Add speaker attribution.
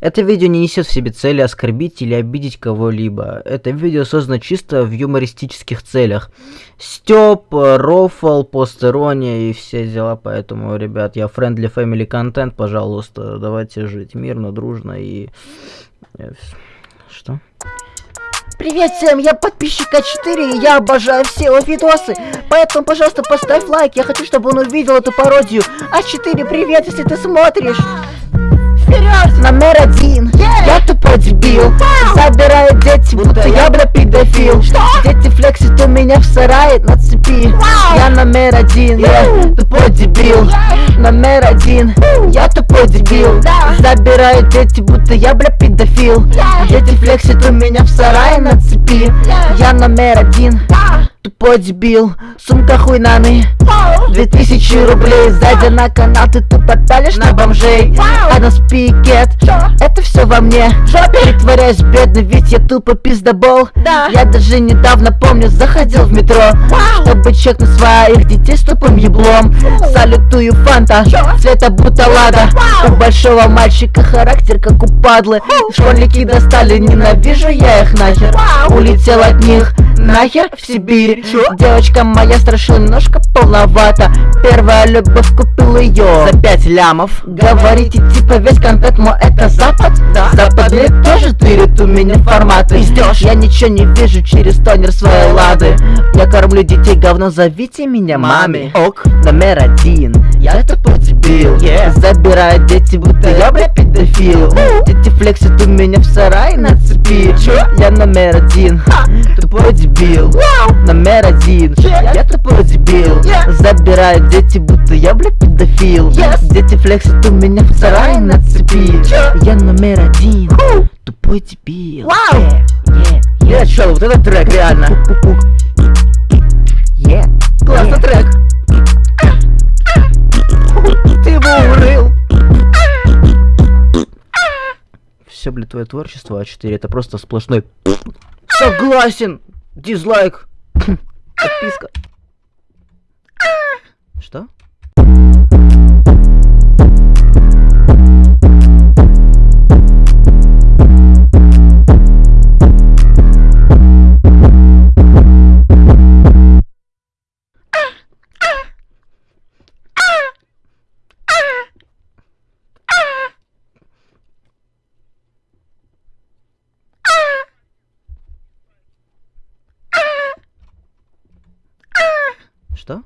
Speaker 1: Это видео не несет в себе цели оскорбить или обидеть кого-либо. Это видео создано чисто в юмористических целях. Стёб, рофл, постерония и все дела. Поэтому, ребят, я friendly family контент, пожалуйста, давайте жить мирно, дружно и... э, Что?
Speaker 2: Привет всем, я подписчик А4, и я обожаю все его видосы. Поэтому, пожалуйста, поставь лайк, я хочу, чтобы он увидел эту пародию. А4, привет, если ты смотришь. Вперед! Номер один. Я тупой дебил. Забираю дети, будто я бля педофил. Дети флексят у меня в сарае на цепи. Я номер один. Я тупой дебил. Номер один. Я тупой дебил. Забираю дети, будто я бля педофил. Дети флексят у меня в сарае на цепи. Я номер один. Тупой дебил, сумка хуйнаны Две тысячи рублей. Сзади на канал ты тупо на бомжей. А на спикет Это все во мне. Притворяюсь бедный, ведь я тупо пиздобол. Я даже недавно, помню, заходил в метро Чтобы чекнуть своих детей с тупым еблом. Салютую фанта, цвета будто лада У большого мальчика характер как у падлы. Школьники достали, ненавижу я их нахер. Улетел от них нахер в Сибирь Девочка моя страшила немножко полновато Первая любовь купил ее за пять лямов. Говорите типа весь контент мой это запад? Да. Западные тоже тырят у меня форматы. Пиздёшь. Я ничего не вижу через тонер своей лады. Я кормлю детей говно, зовите меня маме. Ок, номер один. Я тупой дебил. Yeah. Забираю дети, будто я бля педофил. Дети флексят у меня в сарае на цепи. Чё? Я номер один Тупой дебил. Номер один. Я тупой дебил. Забираю дети, будто я бля педофил. Дети флексят у меня в сарае на цепи. Я номер один. Тупой дебил.
Speaker 3: Вау!
Speaker 2: Yeah,
Speaker 3: чел, вот этот трек реально.
Speaker 2: yeah.
Speaker 3: Классный трек. Ты его урыл.
Speaker 1: Все, блядь, твое творчество А4 это просто сплошной...
Speaker 3: Согласен. Дизлайк.
Speaker 1: Подписка. Что? Что?